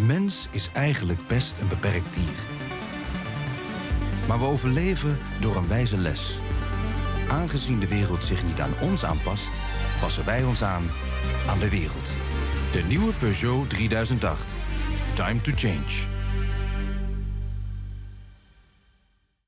De mens is eigenlijk best een beperkt dier. Maar we overleven door een wijze les. Aangezien de wereld zich niet aan ons aanpast, passen wij ons aan aan de wereld. De nieuwe Peugeot 3008. Time to change.